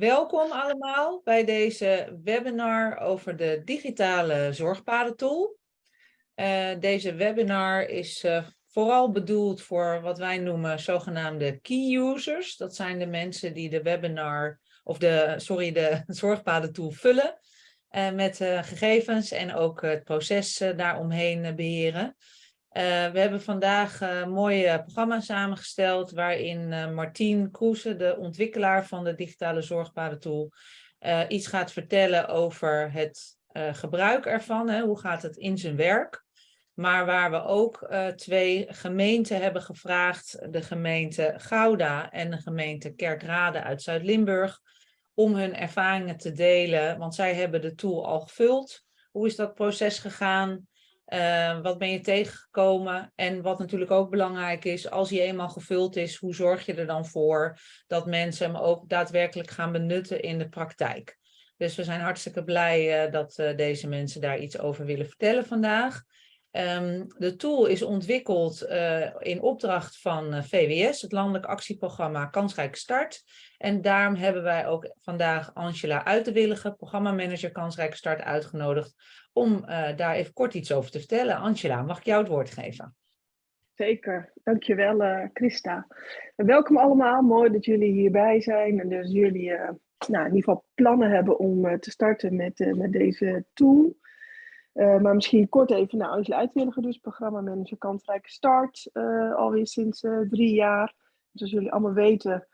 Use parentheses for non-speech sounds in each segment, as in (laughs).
welkom allemaal bij deze webinar over de digitale zorgpadentool. Uh, deze webinar is uh, vooral bedoeld voor wat wij noemen zogenaamde key users. Dat zijn de mensen die de webinar, of de, sorry, de (laughs) zorgpadentool vullen uh, met gegevens en ook het proces daaromheen beheren. Uh, we hebben vandaag een uh, mooi programma samengesteld waarin uh, Martien Kroese, de ontwikkelaar van de digitale zorgpadentool, iets gaat vertellen over het gebruik ervan. Hè, hoe gaat het in zijn werk? Maar waar we ook twee gemeenten hebben gevraagd, de gemeente Gouda en de gemeente Kerkrade uit Zuid-Limburg, om hun ervaringen te delen, want zij hebben de tool al gevuld. Hoe is dat proces gegaan? Uh, wat ben je tegengekomen? En wat natuurlijk ook belangrijk is, als hij eenmaal gevuld is, hoe zorg je er dan voor dat mensen hem ook daadwerkelijk gaan benutten in de praktijk? Dus we zijn hartstikke blij uh, dat uh, deze mensen daar iets over willen vertellen vandaag. Um, de tool is ontwikkeld in opdracht van VWS, het Landelijk Actieprogramma Kansrijke Start. En daarom hebben wij ook vandaag Angela Uitenwillige, programmamanager Kansrijke Start, uitgenodigd om uh, daar even kort iets over te vertellen. Angela, mag ik jou het woord geven? Zeker, dankjewel uh, Christa. Welkom allemaal, mooi dat jullie hierbij zijn en dus jullie nou, in ieder geval plannen hebben om te starten met, met deze tool. Maar misschien kort even naar Angela Uitwilliger, dus programmamanager Kansrijke Start, alweer sinds drie jaar. Zoals jullie allemaal weten,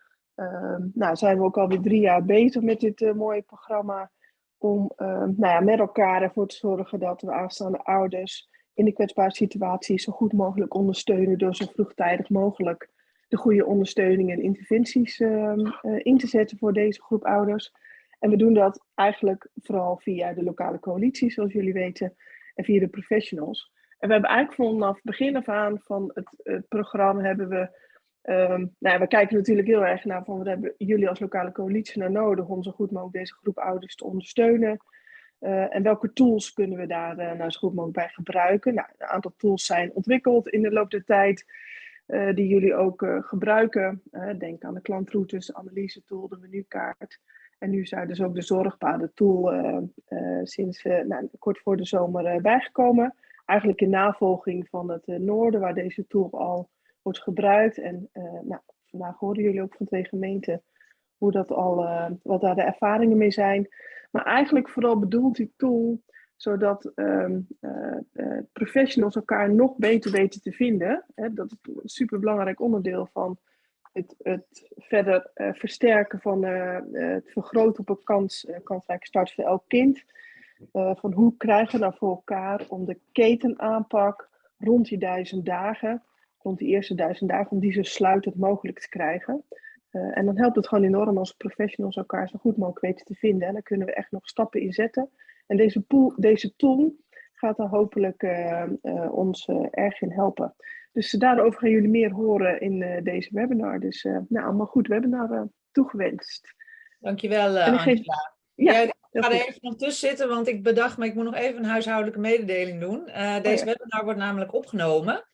nou, zijn we ook alweer drie jaar bezig met dit mooie programma om uh, nou ja, met elkaar ervoor te zorgen dat we aanstaande ouders in de kwetsbare situatie zo goed mogelijk ondersteunen door zo vroegtijdig mogelijk de goede ondersteuning en interventies uh, in te zetten voor deze groep ouders. En we doen dat eigenlijk vooral via de lokale coalitie, zoals jullie weten, en via de professionals. En we hebben eigenlijk vanaf begin af aan van het, het programma hebben we Um, nou, we kijken natuurlijk heel erg naar van wat hebben jullie als lokale coalitie nou nodig om zo goed mogelijk deze groep ouders te ondersteunen. Uh, en welke tools kunnen we daar uh, nou zo goed mogelijk bij gebruiken? Nou, een aantal tools zijn ontwikkeld in de loop der tijd, die jullie ook gebruiken. denk aan de klantroutes, analyse tool, de menukaart. En nu zijn dus ook de zorgpaden tool sinds nou, kort voor de zomer bijgekomen. Eigenlijk in navolging van het noorden, waar deze tool al wordt gebruikt. En nou, vandaag horen jullie ook van twee gemeenten hoe dat al, wat daar de ervaringen mee zijn. Maar eigenlijk vooral bedoelt die tool zodat uh, professionals elkaar nog beter weten te vinden. Hè, dat is een superbelangrijk onderdeel van het, het verder versterken van het vergroten op een kans, kansrijke start voor elk kind. van hoe krijgen we nou voor elkaar om de ketenaanpak rond die duizend dagen rond die eerste duizend dagen, om die zo sluitend mogelijk te krijgen. En dan helpt het gewoon enorm als professionals elkaar zo goed mogelijk weten te vinden. En dan kunnen we echt nog stappen in zetten. En deze, pool, deze tool gaat daar hopelijk ons erg in helpen. Dus daarover gaan jullie meer horen in deze webinar. Dus nou, allemaal goed webinar toegewenst. Dankjewel, Angela. Geef... Ja, ja, ik ga er even nog tussen zitten, want ik bedacht me, ik moet nog even een huishoudelijke mededeling doen. deze oh, ja. webinar wordt namelijk opgenomen.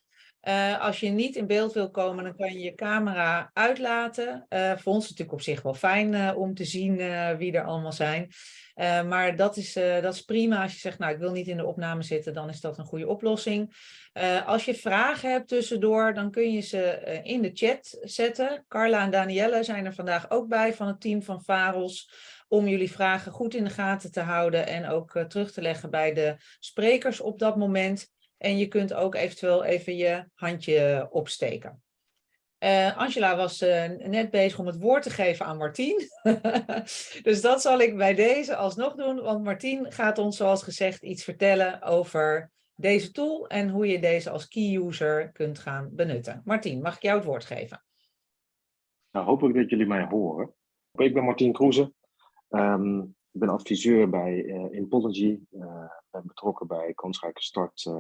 Uh, als je niet in beeld wil komen, dan kan je je camera uitlaten. Uh, voor ons natuurlijk op zich wel fijn uh, om te zien wie er allemaal zijn. maar dat is, dat is prima. Als je zegt, nou ik wil niet in de opname zitten, dan is dat een goede oplossing. als je vragen hebt tussendoor, dan kun je ze in de chat zetten. Carla en Danielle zijn er vandaag ook bij van het team van Varels. Om jullie vragen goed in de gaten te houden en ook terug te leggen bij de sprekers op dat moment. En je kunt ook eventueel even je handje opsteken. Uh, Angela was uh, net bezig om het woord te geven aan Martien. (laughs) dus dat zal ik bij deze alsnog doen, want Martien gaat ons zoals gezegd iets vertellen over deze tool en hoe je deze als key user kunt gaan benutten. Martien, mag ik jou het woord geven? Nou, hopelijk dat jullie mij horen. Ik ben Martien Kroeze. Um, ik ben adviseur bij uh, Impology. ben betrokken bij Kansrijke Start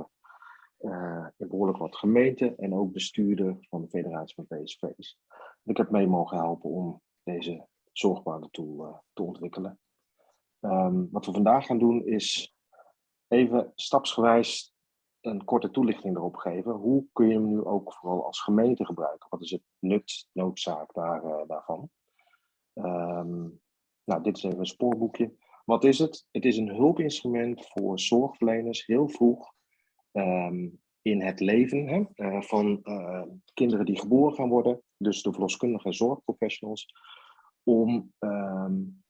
uh, in behoorlijk wat gemeenten en ook bestuurder van de Federatie van PSV's. Ik heb mee mogen helpen om deze zorgwaardetool uh, te ontwikkelen. Um, wat we vandaag gaan doen is even stapsgewijs een korte toelichting erop geven. Hoe kun je hem nu ook vooral als gemeente gebruiken? Wat is het nut, noodzaak daar, uh, daarvan? Um, Nou, dit is even een spoorboekje. Wat is het? Het is een hulpinstrument voor zorgverleners heel vroeg ehm, in het leven hè, uh, van uh, kinderen die geboren gaan worden, dus de verloskundige zorgprofessionals, om um,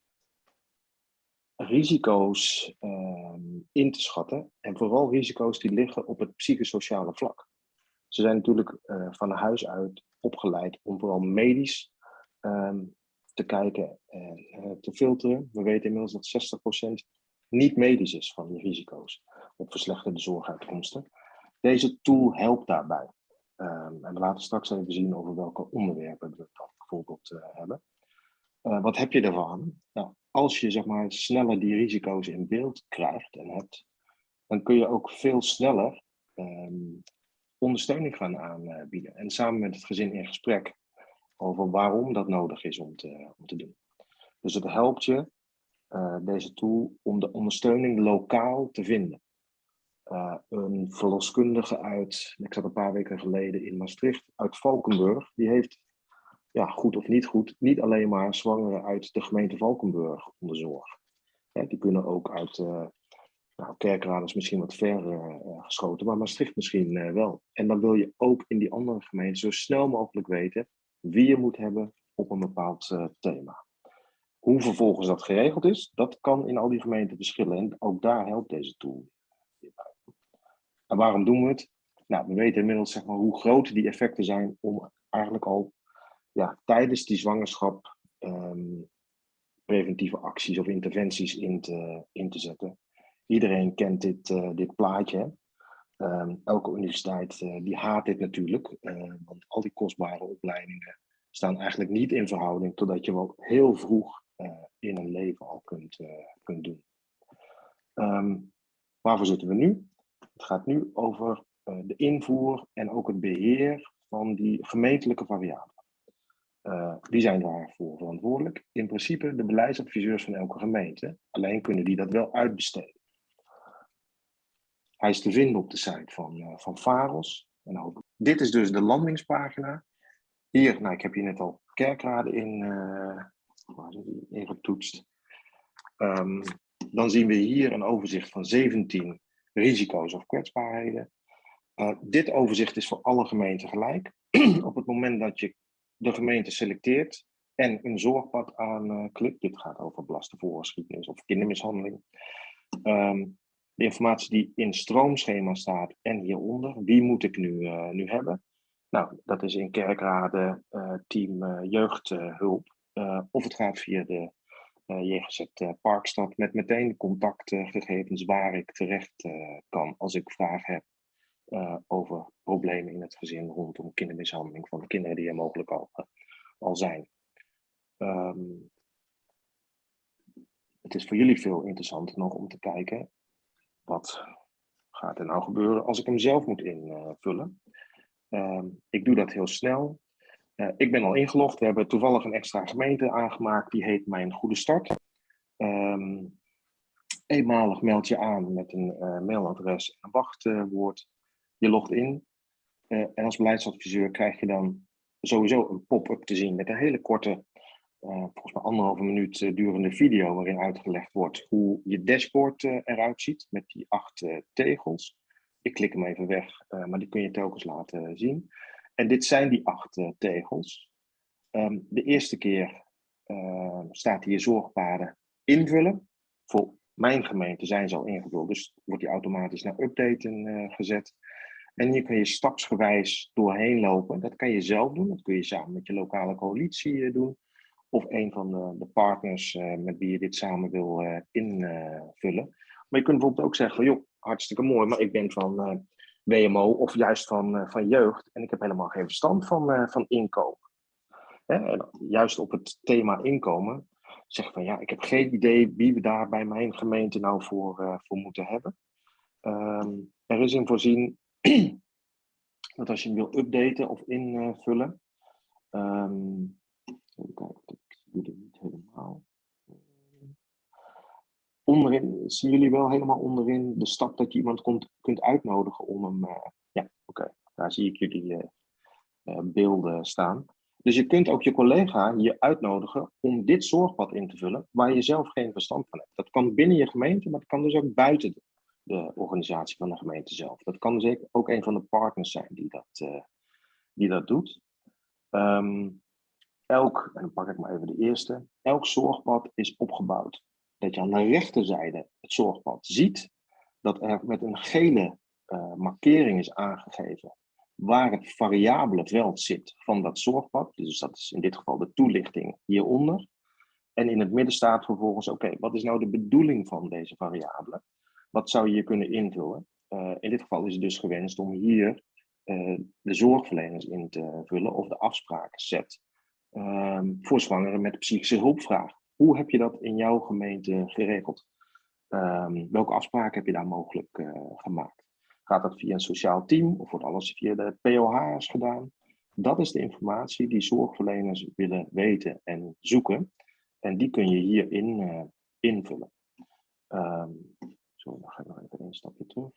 risico's um, in te schatten. En vooral risico's die liggen op het psychosociale vlak. Ze zijn natuurlijk uh, van huis uit opgeleid om vooral medisch te kijken en te filteren. We weten inmiddels dat 60% niet medisch is van die risico's op verslechterde zorguitkomsten. Deze tool helpt daarbij. Um, en we laten straks even zien over welke onderwerpen we dan bijvoorbeeld uh, hebben. Uh, wat heb je ervan? Nou, als je zeg maar, sneller die risico's in beeld krijgt en hebt, dan kun je ook veel sneller um, ondersteuning gaan aanbieden. En samen met het gezin in gesprek over waarom dat nodig is om te, om te doen. Dus het helpt je, uh, deze tool, om de ondersteuning lokaal te vinden. Uh, een verloskundige uit, ik zat een paar weken geleden in Maastricht, uit Valkenburg, die heeft, ja, goed of niet goed, niet alleen maar zwangeren uit de gemeente Valkenburg onderzorgd. Ja, die kunnen ook uit, uh, nou, Kerkrade is misschien wat ver uh, geschoten, maar Maastricht misschien wel. En dan wil je ook in die andere gemeenten zo snel mogelijk weten wie je moet hebben op een bepaald thema. Hoe vervolgens dat geregeld is, dat kan in al die gemeenten verschillen. En ook daar helpt deze tool waarom doen we het? Nou, we weten inmiddels zeg maar, hoe groot die effecten zijn om eigenlijk al ja, tijdens die zwangerschap um, preventieve acties of interventies in te, in te zetten. Iedereen kent dit, uh, dit plaatje. Um, elke universiteit uh, die haat dit natuurlijk, uh, want al die kostbare opleidingen staan eigenlijk niet in verhouding totdat je wel heel vroeg in een leven al kunt, kunt doen. Um, waarvoor zitten we nu? Het gaat nu over uh, de invoer en ook het beheer van die gemeentelijke variabelen. Uh, die zijn daarvoor verantwoordelijk. In principe de beleidsadviseurs van elke gemeente. Alleen kunnen die dat wel uitbesteden. Hij is te vinden op de site van, uh, van Faros. En dit is dus de landingspagina. Hier, nou, ik heb hier net al kerkraden in, waar die, in getoetst. Um, dan zien we hier een overzicht van 17 risico's of kwetsbaarheden. Uh, dit overzicht is voor alle gemeenten gelijk. (clears throat) Op het moment dat je de gemeente selecteert en een zorgpad aanklikt, dit gaat over belastenvoorgeschiedenis of kindermishandeling, um, de informatie die in stroomschema staat en hieronder, wie moet ik nu, uh, nu hebben? Nou, dat is in kerkraden uh, team jeugdhulp. of het gaat via de JGZ uh, Parkstad met meteen contactgegevens waar ik terecht uh, kan als ik vragen heb over problemen in het gezin rondom kindermishandeling van de kinderen die er mogelijk al, al zijn. Um, het is voor jullie veel interessanter nog om te kijken wat gaat er nou gebeuren als ik hem zelf moet invullen. Um, ik doe dat heel snel. Uh, ik ben al ingelogd. We hebben toevallig een extra gemeente aangemaakt. Die heet Mijn Goede Start. Um, eenmalig meld je aan met een uh, mailadres en een wachtwoord. je logt in. Uh, en als beleidsadviseur krijg je dan sowieso een pop-up te zien met een hele korte, volgens mij anderhalve minuut durende video. Waarin uitgelegd wordt hoe je dashboard eruit ziet met die acht tegels. Ik klik hem even weg, maar die kun je telkens laten zien. En dit zijn die acht uh, tegels. Um, de eerste keer uh, staat hier zorgpaden invullen. Voor mijn gemeente zijn ze al ingevuld, dus wordt die automatisch naar updaten uh, gezet. En hier kun je stapsgewijs doorheen lopen. Dat kan je zelf doen, dat kun je samen met je lokale coalitie doen. Of een van de, de partners met wie je dit samen wil invullen. Maar je kunt bijvoorbeeld ook zeggen joh, hartstikke mooi, maar ik ben van WMO of juist van, uh, van jeugd. En ik heb helemaal geen verstand van, uh, van inkomen. En juist op het thema inkomen zeg van ja, ik heb geen idee wie we daar bij mijn gemeente nou voor, uh, voor moeten hebben. Um, er is in voorzien (clears throat) dat als je hem wil updaten of invullen. Um, even kijken, ik zie het niet helemaal onderin, zien jullie wel helemaal onderin de stap dat je iemand kunt, kunt uitnodigen om hem, uh, ja, oké, daar zie ik jullie uh, uh, beelden staan. Dus je kunt ook je collega hier uitnodigen om dit zorgpad in te vullen waar je zelf geen verstand van hebt. Dat kan binnen je gemeente, maar dat kan dus ook buiten de, organisatie van de gemeente zelf. Dat kan dus ook een van de partners zijn die dat, die dat doet. Um, elk, en dan pak ik maar even de eerste, elk zorgpad is opgebouwd. Dat je aan de rechterzijde het zorgpad ziet, dat er met een gele uh, markering is aangegeven waar het variabele veld zit van dat zorgpad. Dus dat is in dit geval de toelichting hieronder. En in het midden staat vervolgens, oké, wat is nou de bedoeling van deze variabele? Wat zou je hier kunnen invullen? Uh, in dit geval is het dus gewenst om hier uh, de zorgverleners in te vullen of de afspraken zet um, voor zwangeren met psychische hulpvraag. Hoe heb je dat in jouw gemeente geregeld? Um, welke afspraken heb je daar mogelijk uh, gemaakt? Gaat dat via een sociaal team of wordt alles via de POH's gedaan? Dat is de informatie die zorgverleners willen weten en zoeken. En die kun je hierin uh, invullen. Um, sorry, dan ga ik nog even een stapje terug.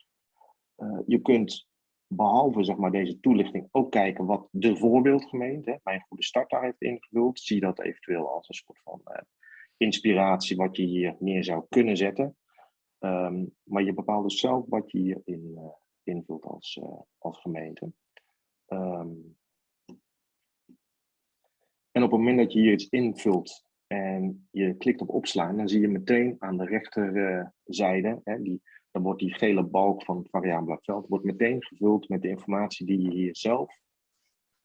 Uh, je kunt behalve zeg maar, deze toelichting ook kijken wat de voorbeeldgemeente, mijn goede start daar heeft ingevuld. Zie dat eventueel als een soort van inspiratie wat je hier neer zou kunnen zetten. Um, maar je bepaalt dus zelf wat je hierin uh, invult als, als gemeente. Um, en op het moment dat je hier iets invult en je klikt op opslaan, dan zie je meteen aan de rechterzijde, hè, die, dan wordt die gele balk van het variabele veld wordt meteen gevuld met de informatie die je hier zelf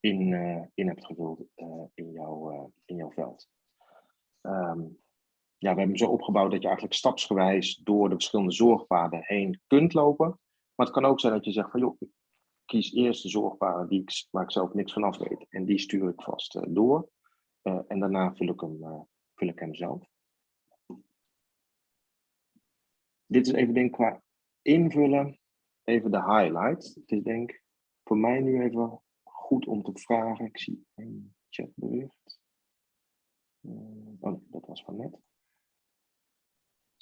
in, in hebt gevuld in, jouw, in jouw veld. Um, ja, we hebben hem zo opgebouwd dat je eigenlijk stapsgewijs door de verschillende zorgpaden heen kunt lopen. Maar het kan ook zijn dat je zegt van joh, ik kies eerst de zorgpaden die ik, waar ik zelf niks van af weet. En die stuur ik vast uh, door. Uh, en daarna vul ik, hem, uh, vul ik hem zelf. Dit is even denk qua invullen, even de highlight. Het is denk voor mij nu even goed om te vragen. Ik zie een chatbericht. Oh, dat was van net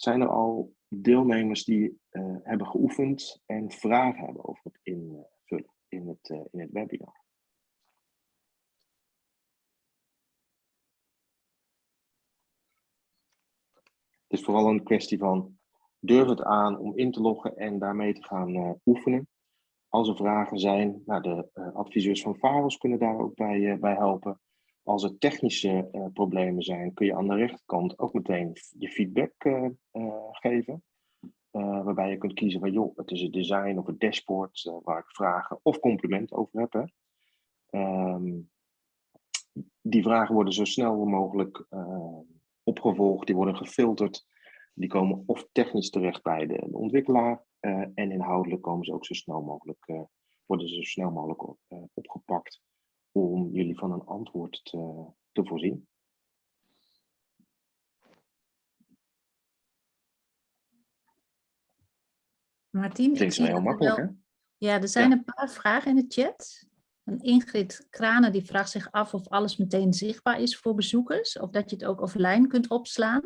zijn er al deelnemers die uh, hebben geoefend en vragen hebben over het invullen in het, uh, in het webinar. Het is vooral een kwestie van durf het aan om in te loggen en daarmee te gaan uh, oefenen. Als er vragen zijn, nou, de adviseurs van VAROS kunnen daar ook bij, bij helpen. Als er technische uh, problemen zijn, kun je aan de rechterkant ook meteen je feedback uh, uh, geven. waarbij je kunt kiezen van, joh, het is het design of het dashboard waar ik vragen of complimenten over heb. Hè. Um, die vragen worden zo snel mogelijk opgevolgd, die worden gefilterd. Die komen of technisch terecht bij de, ontwikkelaar en inhoudelijk komen ze ook zo snel mogelijk, worden ze zo snel mogelijk op, opgepakt om jullie van een antwoord te, te voorzien. Martien, Klinkt mij heel makkelijk, wel... hè? Ja, er zijn Ja. een paar vragen in de chat. Een Ingrid Kranen die vraagt zich af of alles meteen zichtbaar is voor bezoekers. Of dat je het ook offline kunt opslaan.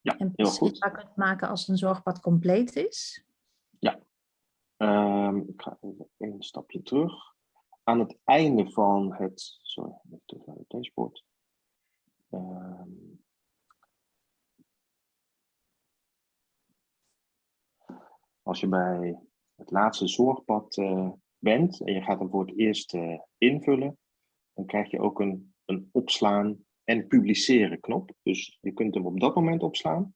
Ja, en heel goed. zichtbaar kunt maken als een zorgpad compleet is. Ehm, ik ga even een stapje terug. Aan het einde van het. Sorry, even terug naar het dashboard. Ehm, als je bij het laatste zorgpad eh, bent en je gaat hem voor het eerst eh, invullen, dan krijg je ook een, een opslaan en publiceren knop. Dus je kunt hem op dat moment opslaan.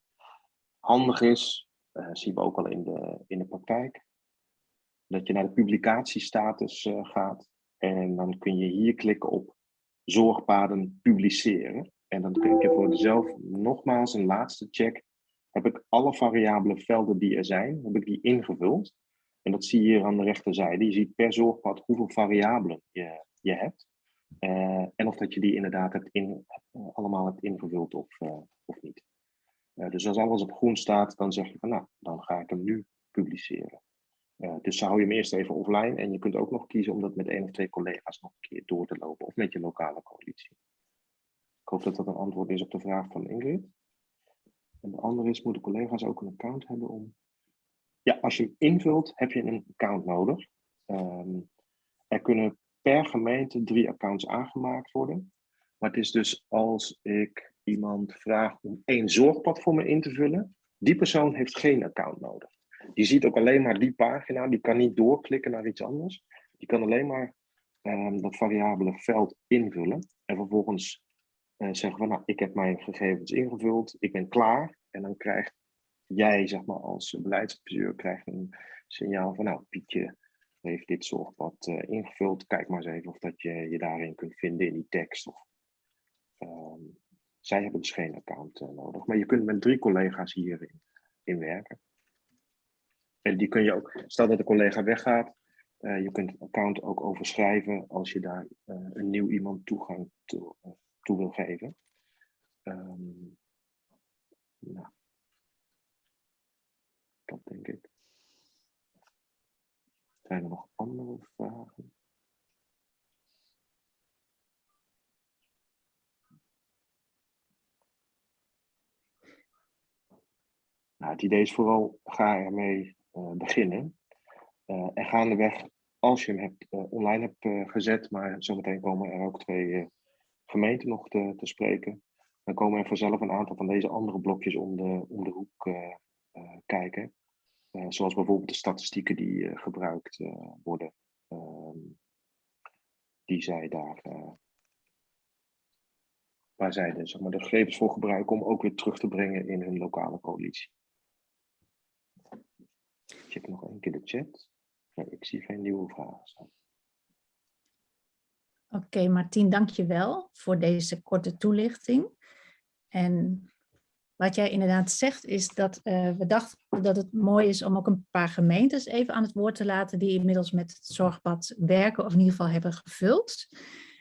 Handig is, eh zien we ook al in de, in de praktijk, dat je naar de publicatiestatus gaat. En dan kun je hier klikken op zorgpaden publiceren. En dan kun je voor jezelf nogmaals een laatste check. Heb ik alle variabele velden die er zijn, heb ik die ingevuld? En dat zie je hier aan de rechterzijde. Je ziet per zorgpad hoeveel variabelen je, je hebt. Uh, en of dat je die inderdaad hebt in, uh, allemaal hebt ingevuld of, uh, of niet. dus als alles op groen staat, dan zeg je van nou, dan ga ik hem nu publiceren. Uh, dus hou je hem eerst even offline en je kunt ook nog kiezen om dat met één of twee collega's nog een keer door te lopen of met je lokale coalitie. Ik hoop dat dat een antwoord is op de vraag van Ingrid. En de andere is, moeten collega's ook een account hebben om... Ja, als je invult, heb je een account nodig. Um, er kunnen per gemeente drie accounts aangemaakt worden. Maar het is dus als ik iemand vraag om één zorgplatform in te vullen, die persoon heeft geen account nodig. Die ziet ook alleen maar die pagina, die kan niet doorklikken naar iets anders. Die kan alleen maar um, dat variabele veld invullen. En vervolgens uh, zeggen we, nou, ik heb mijn gegevens ingevuld, ik ben klaar. En dan krijgt jij, zeg maar, als beleidsadviseur, krijgt een signaal van, nou, Pietje heeft dit zorgpad uh, ingevuld. Kijk maar eens even of dat je je daarin kunt vinden in die tekst. Of, um, zij hebben dus geen account uh, nodig. Maar je kunt met drie collega's hierin in werken. En die kun je ook, stel dat de collega weggaat, uh, je kunt het account ook overschrijven als je daar uh, een nieuw iemand toegang toe, toe wil geven. Nou, dat denk ik. Zijn er nog andere vragen? Nou, het idee is vooral, ga ermee beginnen. Uh, en gaandeweg, als je hem hebt, uh, online hebt gezet, maar zometeen komen er ook twee gemeenten nog te, te, spreken, dan komen er vanzelf een aantal van deze andere blokjes om de, om de hoek kijken. zoals bijvoorbeeld de statistieken die gebruikt worden, ehm, die zij daar waar zij de gegevens voor gebruiken om ook weer terug te brengen in hun lokale coalitie check nog één keer de chat. Ik zie geen nieuwe vragen staan. Oké, okay, Martien, dank je wel voor deze korte toelichting. En wat jij inderdaad zegt is dat uh, we dachten dat het mooi is om ook een paar gemeentes even aan het woord te laten die inmiddels met het zorgpad werken of in ieder geval hebben gevuld.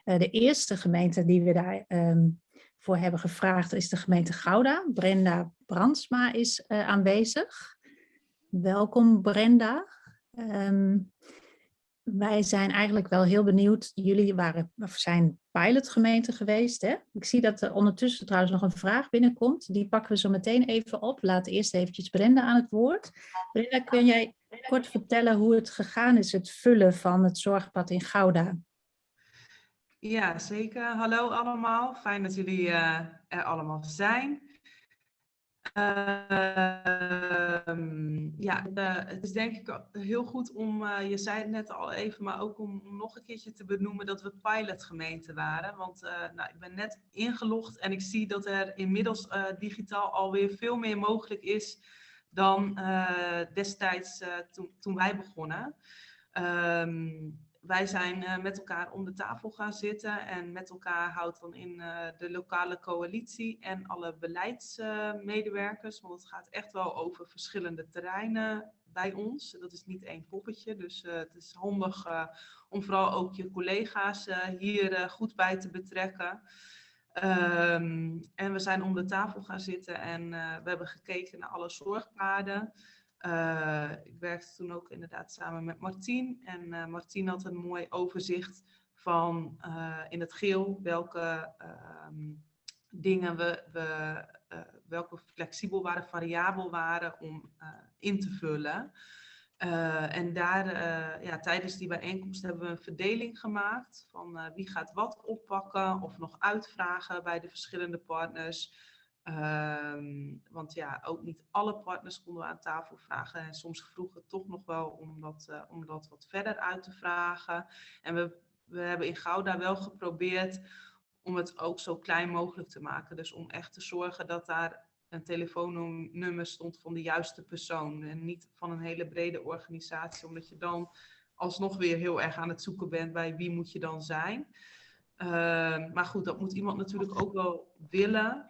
Uh, de eerste gemeente die we daar um, voor hebben gevraagd is de gemeente Gouda. Brenda Brandsma is uh, aanwezig. Welkom Brenda. Um, wij zijn eigenlijk wel heel benieuwd. Jullie waren, of zijn pilotgemeente geweest. Hè? Ik zie dat er ondertussen trouwens nog een vraag binnenkomt. Die pakken we zo meteen even op. Laat eerst eventjes Brenda aan het woord. Brenda, kun jij kort vertellen hoe het gegaan is, het vullen van het zorgpad in Gouda? Ja, zeker. Hallo allemaal. Fijn dat jullie uh, er allemaal zijn. Uh, ja, uh, het is denk ik heel goed om, uh, je zei het net al even, maar ook om, nog een keertje te benoemen dat we pilotgemeente waren. Want eh, nou, ik ben net ingelogd en ik zie dat er inmiddels digitaal alweer veel meer mogelijk is dan destijds toen, toen wij begonnen. Um, wij zijn uh, met elkaar om de tafel gaan zitten en met elkaar houdt dan in uh, de lokale coalitie en alle beleidsmedewerkers, want het gaat echt wel over verschillende terreinen bij ons. Dat is niet één poppetje, dus uh, het is handig om vooral ook je collega's hier goed bij te betrekken. Um, en we zijn om de tafel gaan zitten en we hebben gekeken naar alle zorgpaden. Uh, ik werkte toen ook inderdaad samen met Martien. En uh, Martien had een mooi overzicht van uh, in het geel welke um, dingen we, we welke flexibel waren, variabel waren om in te vullen. en daar, ja, tijdens die bijeenkomst hebben we een verdeling gemaakt van wie gaat wat oppakken of nog uitvragen bij de verschillende partners. Um, want ja, ook niet alle partners konden we aan tafel vragen. En soms vroegen we toch nog wel om dat, uh, om dat wat verder uit te vragen. En we, we hebben in Gouda wel geprobeerd om het ook zo klein mogelijk te maken. Dus om echt te zorgen dat daar een telefoonnummer stond van de juiste persoon. En niet van een hele brede organisatie. Omdat je dan alsnog weer heel erg aan het zoeken bent bij wie moet je dan zijn. Uh, maar goed, dat moet iemand natuurlijk ook wel willen.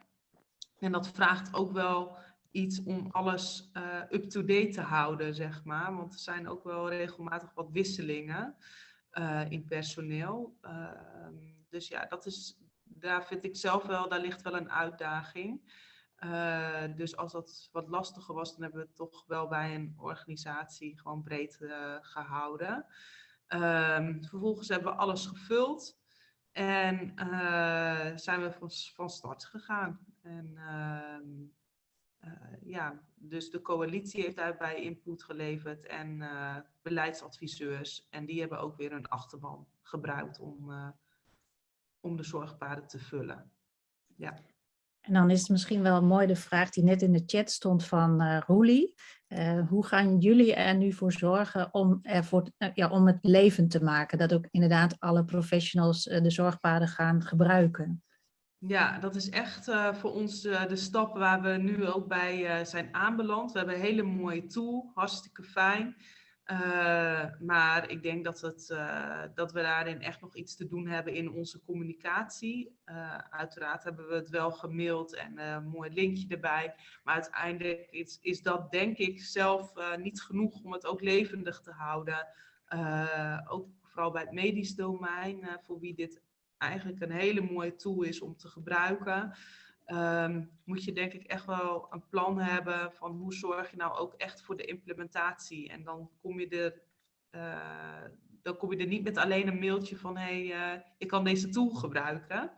En dat vraagt ook wel iets om alles uh, up-to-date te houden, zeg maar. Want er zijn ook wel regelmatig wat wisselingen uh, in personeel. Uh, dus ja, dat is, daar vind ik zelf wel, daar ligt wel een uitdaging. Uh, dus als dat wat lastiger was, dan hebben we het toch wel bij een organisatie gewoon breed gehouden. Uh, vervolgens hebben we alles gevuld en zijn we van start gegaan. En uh, uh, ja, dus de coalitie heeft daarbij input geleverd en uh, beleidsadviseurs. En die hebben ook weer een achterban gebruikt om, uh, om de zorgpaden te vullen. Ja. En dan is het misschien wel mooi de vraag die net in de chat stond van uh, Roelie. Hoe gaan jullie er nu voor zorgen om, ervoor, uh, ja, om het levend te maken? Dat ook inderdaad alle professionals de zorgpaden gaan gebruiken. Ja, dat is echt uh, voor ons uh, de stap waar we nu ook bij uh, zijn aanbeland. We hebben een hele mooie tool, hartstikke fijn. maar ik denk dat, het, dat we daarin echt nog iets te doen hebben in onze communicatie. uiteraard hebben we het wel gemaild en een mooi linkje erbij. Maar uiteindelijk is, is dat denk ik zelf niet genoeg om het ook levendig te houden. ook vooral bij het medisch domein, voor wie dit eigenlijk een hele mooie tool is om te gebruiken. Um, moet je denk ik echt wel een plan hebben van hoe zorg je nou ook echt voor de implementatie. En dan kom je er, uh, dan kom je er niet met alleen een mailtje van hé, hey, uh, je kan deze tool gebruiken.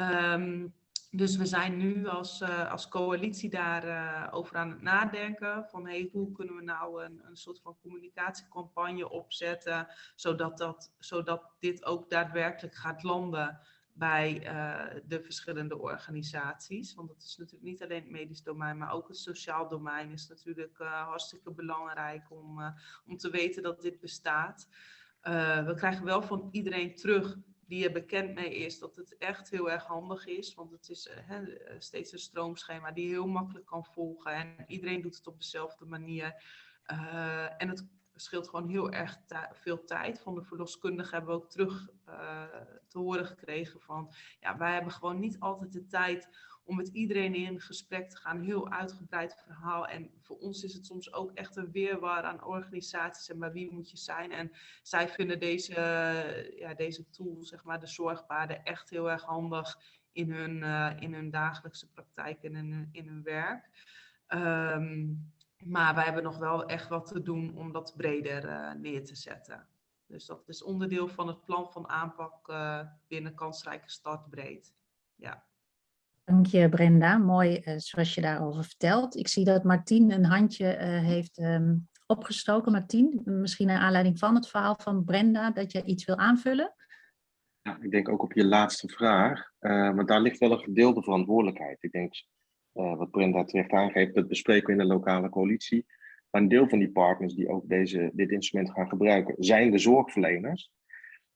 Um, dus we zijn nu als, uh, als coalitie daarover uh, over aan het nadenken van hoe kunnen we nou een, een soort van communicatiecampagne opzetten, zodat, dat, zodat dit ook daadwerkelijk gaat landen bij uh, de verschillende organisaties. Want het is natuurlijk niet alleen het medisch domein, maar ook het sociaal domein is natuurlijk hartstikke belangrijk om, om te weten dat dit bestaat. we krijgen wel van iedereen terug die er bekend mee is, dat het echt heel erg handig is. Want het is uh, steeds een stroomschema die heel makkelijk kan volgen. En iedereen doet het op dezelfde manier. Uh, en het scheelt gewoon heel erg veel tijd. Van de verloskundigen hebben we ook terug te horen gekregen van... Ja, wij hebben gewoon niet altijd de tijd om met iedereen in gesprek te gaan. Heel uitgebreid verhaal. En voor ons is het soms ook echt een weerwar aan organisaties en bij wie moet je zijn. En zij vinden deze, ja, deze tool, zeg maar, de zorgpaden, echt heel erg handig in hun, uh, in hun dagelijkse praktijk en in, in hun werk. Um, maar wij hebben nog wel echt wat te doen om dat breder uh, neer te zetten. Dus dat is onderdeel van het plan van aanpak uh, binnen kansrijke startbreed. Ja. Dank je Brenda, mooi uh, zoals je daarover vertelt. Ik zie dat Martien een handje uh, heeft um, opgestoken. Martien, misschien naar aanleiding van het verhaal van Brenda, dat je iets wil aanvullen? Ik denk ook op je laatste vraag, uh, maar daar ligt wel een gedeelde verantwoordelijkheid. Ik denk, wat Brenda terecht aangeeft, dat bespreken we in de lokale coalitie. Maar een deel van die partners die ook deze, dit instrument gaan gebruiken, zijn de zorgverleners.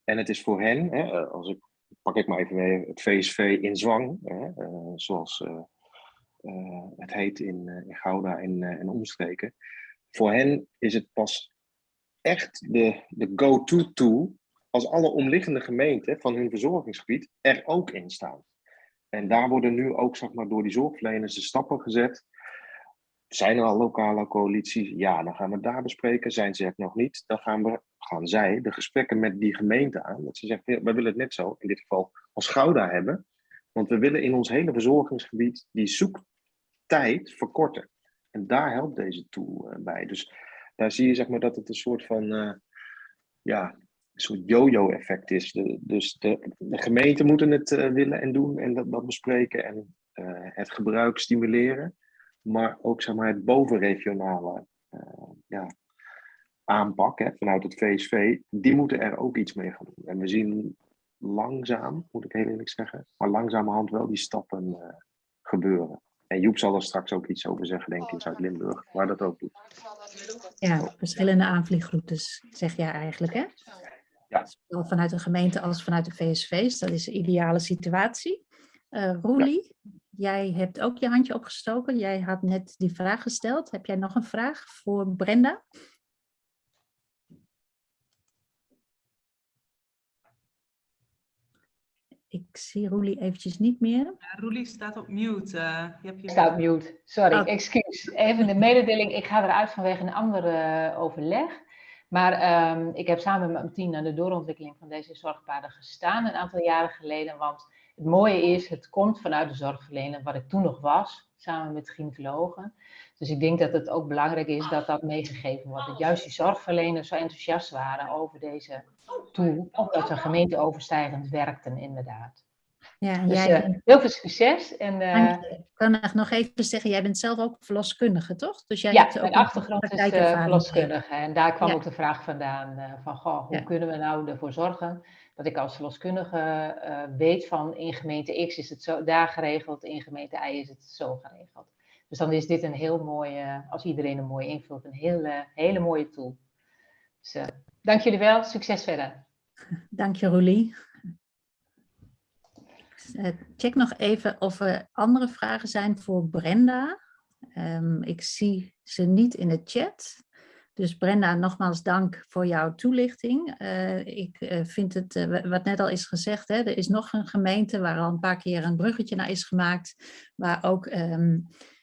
En het is voor hen, hè, als ik pak ik maar even mee, het VSV in Zwang, hè, uh, zoals uh, uh, het heet in, Gouda en, en omstreken. Voor hen is het pas echt de, de go-to tool als alle omliggende gemeenten van hun verzorgingsgebied er ook in staan. En daar worden nu ook zeg maar, door die zorgverleners de stappen gezet. Zijn er al lokale coalities? Ja, dan gaan we daar bespreken. Zijn ze het nog niet? Dan gaan we gaan zij de gesprekken met die gemeente aan. Dat ze zeggen, we willen het net zo, in dit geval als Gouda hebben. Want we willen in ons hele verzorgingsgebied die zoektijd verkorten. En daar helpt deze tool uh, bij. Dus daar zie je zeg maar, dat het een soort van uh, ja, een soort yo-yo effect is. Dus de, de gemeenten moeten het uh, willen en doen en dat, dat bespreken en het gebruik stimuleren. Maar ook zeg maar, het bovenregionale ja, aanpak hè, vanuit het VSV, die moeten er ook iets mee gaan doen. En we zien langzaam, moet ik heel eerlijk zeggen, maar langzamerhand wel die stappen uh, gebeuren. En Joep zal er straks ook iets over zeggen, denk ik, in Zuid-Limburg, waar dat ook doet. Ja, verschillende aanvliegroutes, zeg jij eigenlijk, hè? Ja. Zowel vanuit de gemeente als vanuit de VSV's, dat is de ideale situatie. Uh, Roelie, ja. jij hebt ook je handje opgestoken. Jij had net die vraag gesteld. Heb jij nog een vraag voor Brenda? Ik zie Roelie eventjes niet meer. Ja, Roelie staat op mute. Uh, je hebt je staat op mute. Sorry, oh. excuus. Even de mededeling. Ik ga eruit vanwege een ander uh, overleg. Maar um, ik heb samen met mijn team aan de doorontwikkeling van deze zorgpaden gestaan een aantal jaren geleden. Want het mooie is, het komt vanuit de zorgverlener, wat ik toen nog was, samen met gynaecologen. Dus ik denk dat het ook belangrijk is dat dat meegegeven wordt. Dat juist die zorgverleners zo enthousiast waren over deze tool, omdat ze gemeenteoverstijgend werkten inderdaad. Ja, Dus jij, eh, heel veel succes. En, eh, ik kan nog even zeggen, jij bent zelf ook verloskundige, toch? Dus jij ja, hebt ook mijn achtergrond is eh verloskundige. En daar kwam Ja. ook de vraag vandaan van, goh, hoe Ja. kunnen we nou ervoor zorgen dat ik als verloskundige eh, weet van in gemeente X is het zo daar geregeld, in gemeente Y is het zo geregeld. Dus dan is dit een heel mooie, als iedereen een mooi invult, een hele, hele mooie tool. Dus eh, dank jullie wel, succes verder. (laughs) Dank je, Roelie. Eh, check nog even of er andere vragen zijn voor Brenda. Ehm, ik zie ze niet in de chat. Dus Brenda, nogmaals dank voor jouw toelichting. Eh, ik eh, vind het, eh, wa- wat net al is gezegd, hè, er is nog een gemeente waar al een paar keer een bruggetje naar is gemaakt, waar ook ehm,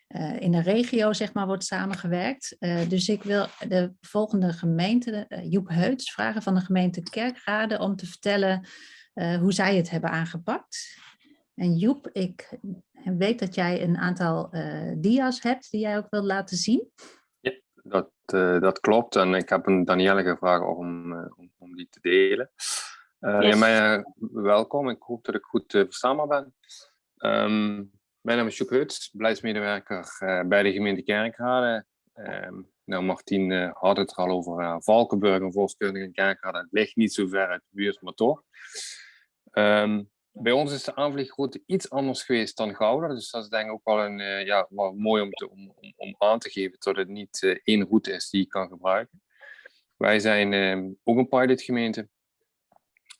eh, in de regio zeg maar, wordt samengewerkt. Dus ik wil de volgende gemeente, Joep Heuts, vragen van de gemeente Kerkrade om te vertellen hoe zij het hebben aangepakt. En Joep, ik weet dat jij een aantal dia's hebt die jij ook wilt laten zien. Dat, eh, dat klopt. En ik heb een Danielle gevraagd om, eh, om, om die te delen. Eh, Yes. welkom. Ik hoop dat ik goed verstaanbaar ben. Ehm, mijn naam is Joep Huts, beleidsmedewerker bij de gemeente Kerkrade. Ehm, nou, Martien had het er al over uh, Valkenburg en Volkskundige in Kerkrade. Het ligt niet zo ver uit de buurt, maar toch. Ehm, bij ons is de aanvliegroute iets anders geweest dan Gouda. Dus dat is denk ik ook wel, een, eh, ja, wel mooi om, te, om, om, aan te geven dat het niet eh, één route is die je kan gebruiken. Wij zijn ehm, ook een pilotgemeente.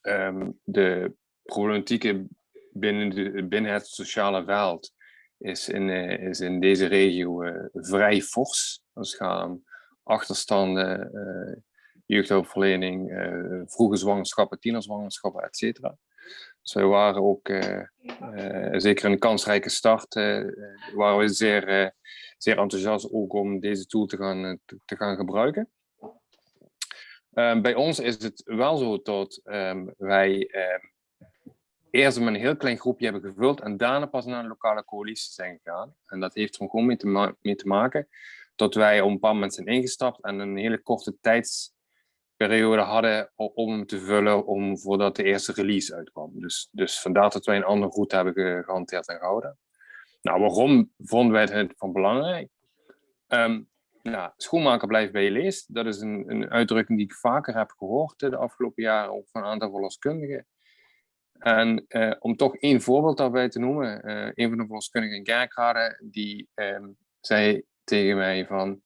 Ehm, de problematieken binnen, de, binnen het sociale veld is in, eh, is in deze regio vrij fors. Het gaat om achterstanden, jeugdhulpverlening, vroege zwangerschappen, tienerzwangerschappen, et cetera. Dus waren ook, eh, eh, zeker een kansrijke start, eh, waren we zeer, zeer enthousiast ook om deze tool te gaan, te, gaan gebruiken. Ehm, bij ons is het wel zo dat ehm, wij ehm, eerst met een heel klein groepje hebben gevuld en daarna pas naar een lokale coalitie zijn gegaan. En dat heeft er gewoon mee te, maken dat wij op een bepaald moment zijn ingestapt en een hele korte tijdsperiode hadden om te vullen om, voordat de eerste release uitkwam. Dus, dus vandaar dat wij een andere route hebben ge- gehanteerd en gehouden. Nou, waarom vonden wij het van belangrijk? Ehm, nou, schoenmaker blijft bij je leest. Dat is een, een uitdrukking die ik vaker heb gehoord eh, de afgelopen jaren, ook van een aantal verloskundigen. En eh, om toch één voorbeeld daarbij te noemen, eh, een van de verloskundigen in Kerkrade, die ehm, zei tegen mij van,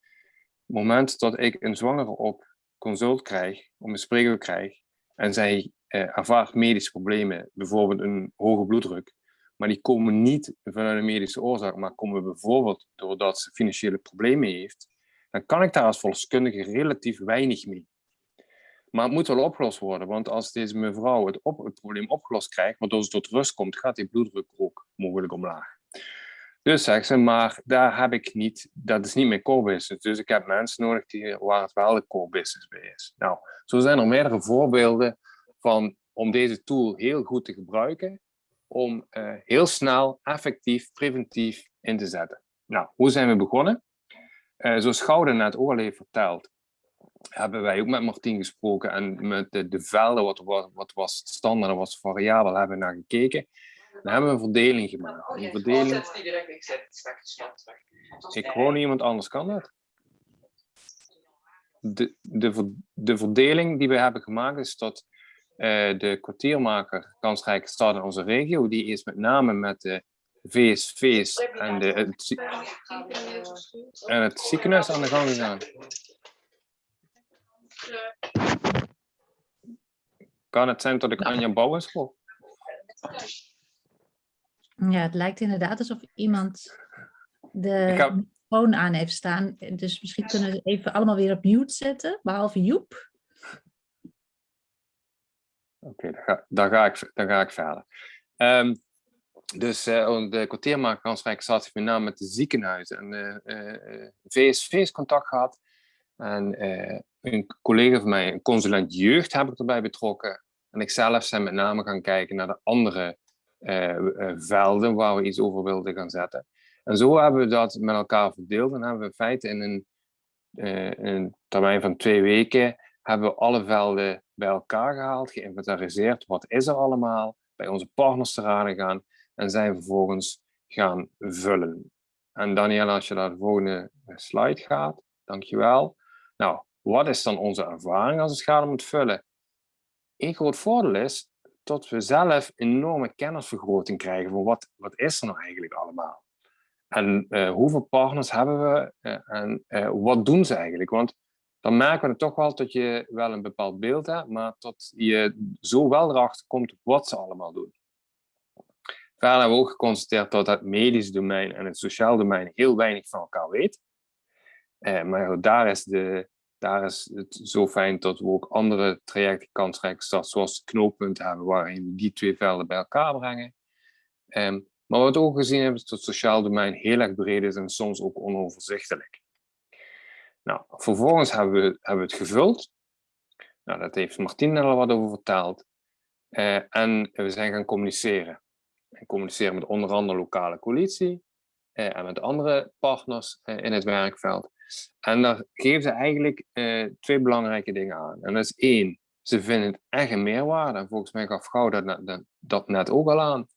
moment dat ik een zwangere op consult krijg, om een spreekuur krijg, en zij eh, ervaart medische problemen, bijvoorbeeld een hoge bloeddruk, maar die komen niet vanuit een medische oorzaak, maar komen bijvoorbeeld doordat ze financiële problemen heeft, dan kan ik daar als verloskundige relatief weinig mee. Maar het moet wel opgelost worden, want als deze mevrouw het, op, het probleem opgelost krijgt, waardoor ze tot rust komt, gaat die bloeddruk ook mogelijk omlaag. Dus zegt ze, maar daar heb ik niet, dat is niet mijn core business. Dus ik heb mensen nodig die, waar het wel de core business bij is. Nou, zo zijn er meerdere voorbeelden van om deze tool heel goed te gebruiken, om uh, heel snel, effectief, preventief in te zetten. Nou, hoe zijn we begonnen? Uh, zoals Gouden net ook al heeft verteld, hebben wij ook met Martien gesproken en met de, de velden, wat, wat, wat was standaard en wat was variabel, hebben we naar gekeken. Dan hebben we een verdeling gemaakt. Oh, Een verdeling... Ik hoor niemand anders, kan dat? De, de, de verdeling die we hebben gemaakt is dat uh, de kwartiermaker kansrijke stad in onze regio, die is met name met de VSV's en, de, het, en het ziekenhuis aan de gang gegaan. Kan het zijn dat ik Anja Bouwens hoor? Ja, het lijkt inderdaad alsof iemand de heb... microfoon aan heeft staan. Dus misschien kunnen we even allemaal weer op mute zetten, behalve Joep. Oké, okay, dan, ga, dan, ga ik, dan ga ik verder. Um, dus uh, de kwartiermaker kansrijke stad heeft met name met de ziekenhuizen en de uh, VSV's contact gehad. En uh, een collega van mij, een consulent jeugd, heb ik erbij betrokken. En ik zelf zijn met name gaan kijken naar de andere velden waar we iets over wilden gaan zetten. En zo hebben we dat met elkaar verdeeld en hebben we in feite in een, in een termijn van twee weken hebben we alle velden bij elkaar gehaald, geïnventariseerd. Wat is er allemaal? bij onze partners te raden gaan en zij vervolgens gaan vullen. En Danielle, als je naar de volgende slide gaat, dankjewel. Nou, wat is dan onze ervaring als het gaat om het vullen? Een groot voordeel is dat we zelf enorme kennisvergroting krijgen van wat, wat is er nou eigenlijk allemaal? En uh, hoeveel partners hebben we uh, en uh, wat doen ze eigenlijk? Want dan merken we toch wel dat je wel een bepaald beeld hebt, maar dat je zo wel erachter komt wat ze allemaal doen. Verder hebben we ook geconstateerd dat het medische domein en het sociaal domein heel weinig van elkaar weten. maar daar is de, daar is het zo fijn dat we ook andere trajecten kansrijk start, zoals knooppunten hebben, waarin we die twee velden bij elkaar brengen. Um, maar wat we ook gezien hebben, is dat het sociaal domein heel erg breed is en soms ook onoverzichtelijk. Nou, vervolgens hebben we, hebben het gevuld. Nou, dat heeft Martien al wat over verteld. Uh, en we zijn gaan communiceren. En communiceren met onder andere lokale coalitie uh, en met andere partners uh, in het werkveld. En daar geven ze eigenlijk uh, twee belangrijke dingen aan. En dat is één, ze vinden het echt een meerwaarde. En volgens mij gaf Gauw dat, dat, dat net ook al aan.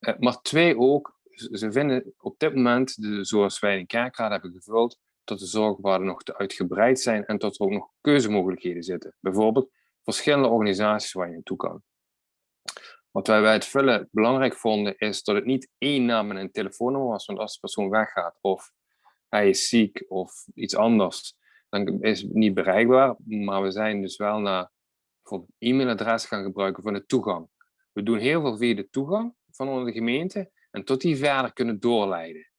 Uh, maar twee ook, ze vinden op dit moment, de, zoals wij in kerkraad hebben gevuld, dat de zorgwaarden nog te uitgebreid zijn en dat er ook nog keuzemogelijkheden zitten. Bijvoorbeeld verschillende organisaties waar je naartoe kan. Wat wij bij het vullen belangrijk vonden, is dat het niet één naam en een telefoonnummer was, want als de persoon weggaat of hij is ziek of iets anders, dan is het niet bereikbaar. Maar we zijn dus wel naar bijvoorbeeld e-mailadres gaan gebruiken voor de toegang. We doen heel veel via de toegang van onze gemeente en tot die verder kunnen doorleiden.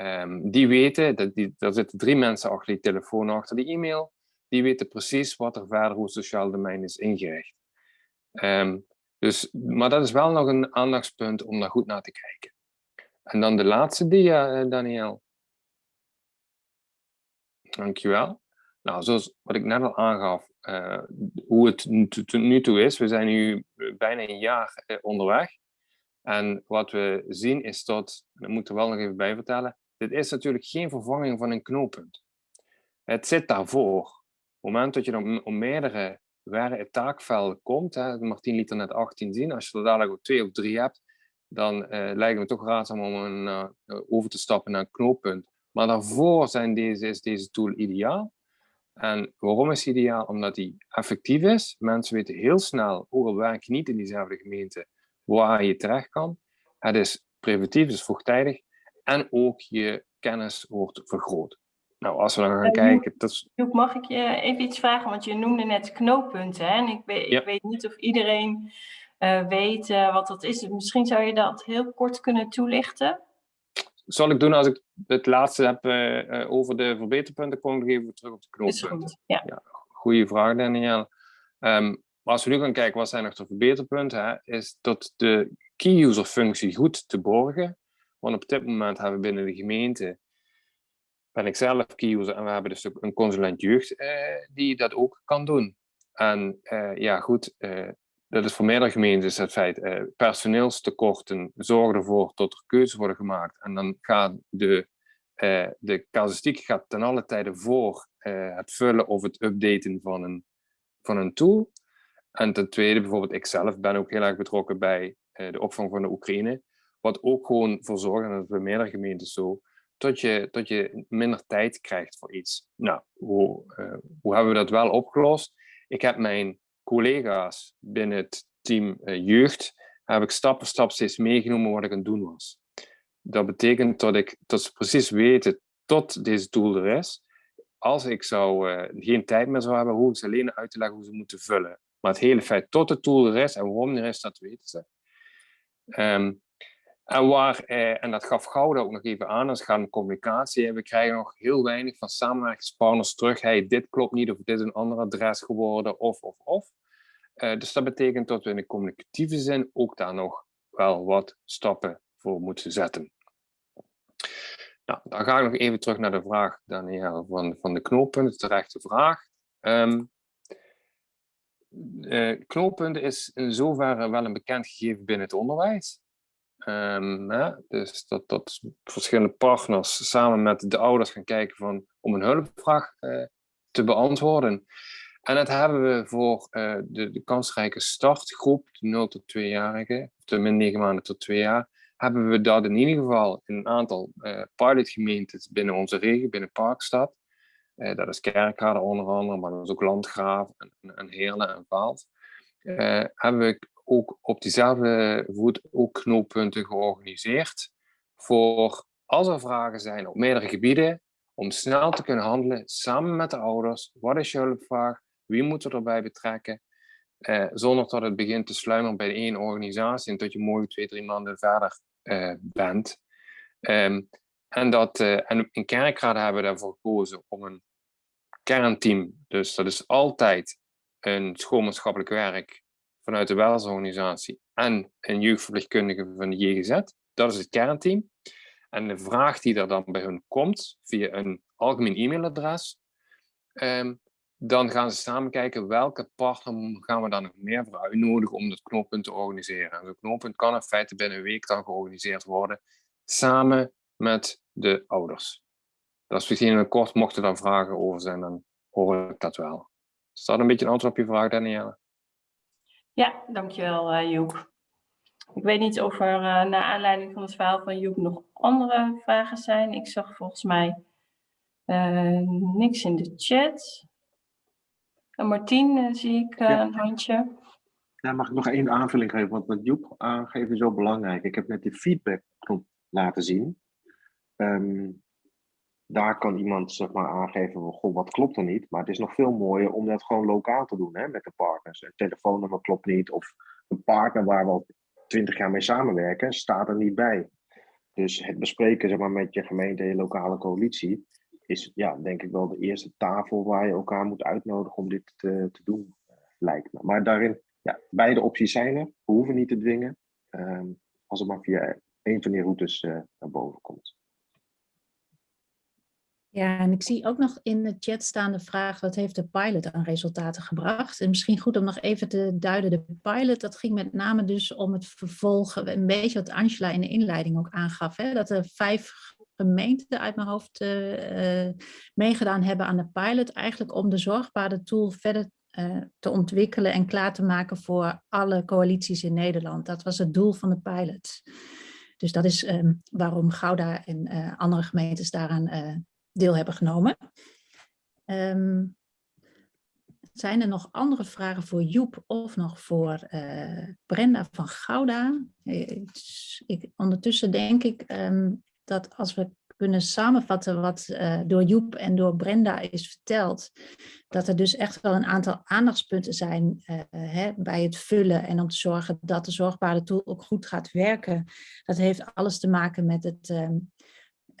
Um, die weten, dat die, daar zitten drie mensen achter die telefoon, achter die e-mail, die weten precies wat er verder hoe het sociaal domein is ingericht. Um, dus, maar dat is wel nog een aandachtspunt om daar goed naar te kijken. En dan de laatste dia, uh, Daniel. Dankjewel. Nou, zoals wat ik net al aangaf, uh, hoe het nu toe is. We zijn nu bijna een jaar uh, onderweg. En wat we zien is dat, dat moet er wel nog even bij vertellen, dit is natuurlijk geen vervanging van een knooppunt. Het zit daarvoor. Op het moment dat je dan om meerdere taakvelden komt, hè, Martien liet er net 18 zien, als je er dadelijk ook twee of drie hebt, dan uh, lijkt het toch raadzaam om een, over te stappen naar een knooppunt. Maar daarvoor zijn deze, is deze tool ideaal. En waarom is het ideaal? Omdat die effectief is. Mensen weten heel snel, ook al werk je niet in diezelfde gemeente, waar je terecht kan. Het is preventief, dus vroegtijdig. En ook je kennis wordt vergroot. Nou, als we dan gaan kijken... Dat mag ik je even iets vragen? Want je noemde net knooppunten. Hè? En ik weet, ik weet niet of iedereen uh, weet uh, wat dat is. Misschien zou je dat heel kort kunnen toelichten? Zal ik doen als ik het laatste heb uh, over de verbeterpunten, kom ik even terug op de knooppunten. Ja. ja goeie vraag, Daniel. Um, maar als we nu gaan kijken, wat zijn nog de verbeterpunten? Hè, is dat de key-user functie goed te borgen. Want op dit moment hebben we binnen de gemeente, ben ik zelf key-user en we hebben dus ook een consulent jeugd eh, die dat ook kan doen. En eh, ja goed, eh, dat is voor meerdere gemeentes het feit, eh, personeelstekorten zorgen ervoor dat er keuzes worden gemaakt. En dan gaat de, eh, de casuïstiek gaat ten alle tijde voor eh, het vullen of het updaten van een, van een tool. En ten tweede, bijvoorbeeld ik zelf ben ook heel erg betrokken bij uh, de opvang van de Oekraïne. Wat ook gewoon voor zorgt, en dat is bij meerdere gemeentes zo, dat je, dat je minder tijd krijgt voor iets. Nou, hoe, uh, hoe hebben we dat wel opgelost? Ik heb mijn collega's binnen het team uh, jeugd, heb ik stap voor stap steeds meegenomen wat ik aan het doen was. Dat betekent dat, ik, dat ze precies weten tot deze tool er is. Als ik zou, uh, geen tijd meer zou hebben, hoe ik ze alleen uit te leggen hoe ze moeten vullen. Maar het hele feit tot de tool er is en waarom er is, dat weten ze. Um, en, waar, eh, en dat gaf Gouden ook nog even aan, als het gaat om communicatie. We krijgen nog heel weinig van samenwerkingspartners terug. Hey, dit klopt niet, of dit is een ander adres geworden, of, of, of. Uh, dus dat betekent dat we in de communicatieve zin ook daar nog wel wat stappen voor moeten zetten. Nou, dan ga ik nog even terug naar de vraag, Daniel, van, van de knooppunten, terechte vraag. Um, uh, knooppunten is in zoverre wel een bekend gegeven binnen het onderwijs. Hè? Dus dat, verschillende partners samen met de ouders gaan kijken van, om een hulpvraag uh, te beantwoorden. en dat hebben we voor de, de kansrijke startgroep, de 0 tot 2-jarigen, de min 9 maanden tot 2 jaar, hebben we dat in ieder geval in een aantal uh, pilotgemeentes binnen onze regio, binnen Parkstad. Dat is Kerkrade onder andere, maar dat is ook Landgraaf en, en Heerlen en Vaalt. Uh, hebben we ook op diezelfde voet ook knooppunten georganiseerd voor als er vragen zijn op meerdere gebieden, om snel te kunnen handelen samen met de ouders. Wat is je hulpvraag? Wie moeten we erbij betrekken? Uh, zonder dat het begint te sluimeren bij één organisatie en dat je mooi twee, drie maanden verder uh, bent. Um, en, dat, uh, en in kerkraden hebben we daarvoor gekozen om een kernteam, dus dat is altijd een schoolmaatschappelijk werk vanuit de welzorganisatie en een jeugdverpleegkundige van de JGZ. Dat is het kernteam. En de vraag die er dan bij hun komt, via een algemeen e-mailadres, um, dan gaan ze samen kijken welke partner gaan we dan nog meer voor uitnodigen om dat knooppunt te organiseren. En zo'n knooppunt kan in feite binnen een week dan georganiseerd worden, samen met de ouders. Dat is misschien een kort, mochten er dan vragen over zijn, dan hoor ik dat wel. Is dat een beetje een antwoord op je vraag, Danielle? Ja, dankjewel uh, Joep. Ik weet niet of er uh, naar aanleiding van het verhaal van Joep nog andere vragen zijn. Ik zag volgens mij uh, niks in de chat. En Martien, zie ik ja. een handje. Ja, mag ik nog één aanvulling geven? Want wat Joep aangeeft is zo belangrijk. Ik heb net die feedbackknop laten zien. Um, daar kan iemand zeg maar, aangeven, goh, wat klopt er niet? Maar het is nog veel mooier om dat gewoon lokaal te doen hè, met de partners. Een telefoonnummer klopt niet, of een partner waar we al twintig jaar mee samenwerken, staat er niet bij. Dus het bespreken zeg maar, met je gemeente en je lokale coalitie is ja, denk ik wel de eerste tafel waar je elkaar moet uitnodigen om dit te, te doen, lijkt me. Maar daarin, ja, beide opties zijn er. We hoeven niet te dwingen, um, als het maar via een van die routes uh, naar boven komt. Ja, en ik zie ook nog in de chat staan de vraag, wat heeft de pilot aan resultaten gebracht? En misschien goed om nog even te duiden, de pilot, dat ging met name dus om het vervolgen, een beetje wat Angela in de inleiding ook aangaf, hè, dat er vijf gemeenten uit mijn hoofd uh, meegedaan hebben aan de pilot, eigenlijk om de zorgbare tool verder uh, te ontwikkelen en klaar te maken voor alle coalities in Nederland. Dat was het doel van de pilot. Dus dat is um, waarom Gouda en uh, andere gemeentes daaraan deel hebben genomen. Um, zijn er nog andere vragen voor Joep of nog voor uh, Brenda van Gouda? Ik, ondertussen denk ik um, dat als we kunnen samenvatten wat uh, door Joep en door Brenda is verteld, dat er dus echt wel een aantal aandachtspunten zijn hè, bij het vullen en om te zorgen dat de zorgbare tool ook goed gaat werken. Dat heeft alles te maken met het um,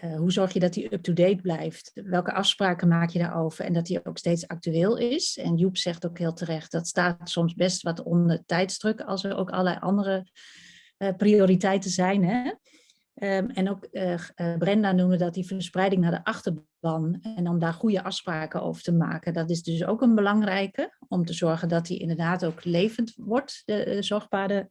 uh, hoe zorg je dat die up-to-date blijft? Welke afspraken maak je daarover? En dat die ook steeds actueel is. En Joep zegt ook heel terecht, dat staat soms best wat onder tijdsdruk als er ook allerlei andere uh, prioriteiten zijn. Hè? Um, en ook uh, Brenda noemde dat die verspreiding naar de achterban en om daar goede afspraken over te maken. Dat is dus ook een belangrijke om te zorgen dat die inderdaad ook levend wordt, de, de zorgbare